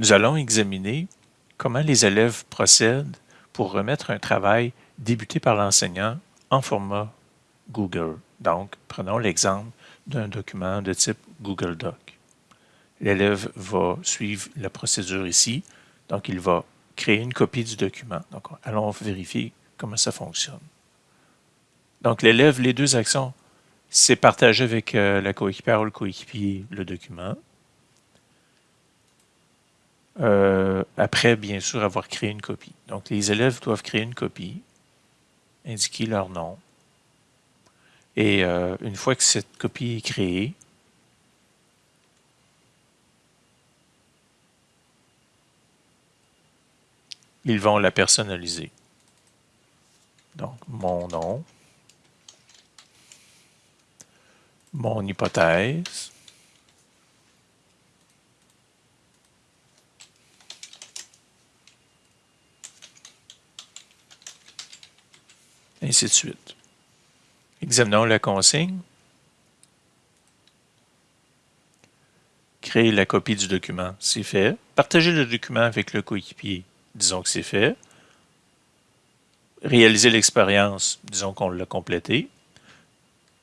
Nous allons examiner comment les élèves procèdent pour remettre un travail débuté par l'enseignant en format Google. Donc, prenons l'exemple d'un document de type Google Doc. L'élève va suivre la procédure ici, donc il va créer une copie du document. Donc, allons vérifier comment ça fonctionne. Donc, l'élève, les deux actions, c'est partager avec euh, la coéquipière ou le coéquipier le document. Euh, après, bien sûr, avoir créé une copie. Donc, les élèves doivent créer une copie, indiquer leur nom. Et euh, une fois que cette copie est créée, ils vont la personnaliser. Donc, mon nom, mon hypothèse, ainsi de suite. Examinons la consigne. Créer la copie du document, c'est fait. Partager le document avec le coéquipier, disons que c'est fait. Réaliser l'expérience, disons qu'on l'a complété.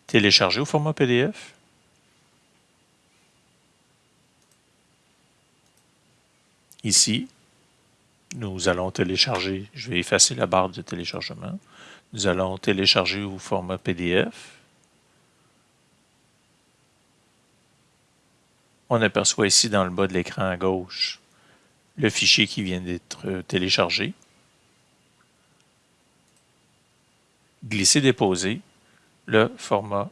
Télécharger au format PDF. Ici, nous allons télécharger, je vais effacer la barre de téléchargement. Nous allons télécharger au format PDF. On aperçoit ici dans le bas de l'écran à gauche le fichier qui vient d'être téléchargé. Glisser-déposer le format,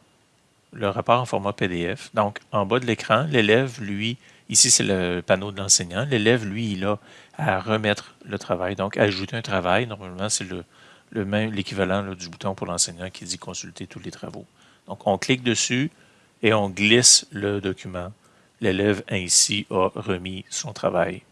le rapport en format PDF. Donc, en bas de l'écran, l'élève, lui, ici c'est le panneau de l'enseignant, l'élève, lui, il a à remettre le travail, donc ajouter un travail. Normalement, c'est le, l'équivalent du bouton pour l'enseignant qui dit consulter tous les travaux. Donc, on clique dessus et on glisse le document. L'élève ainsi a remis son travail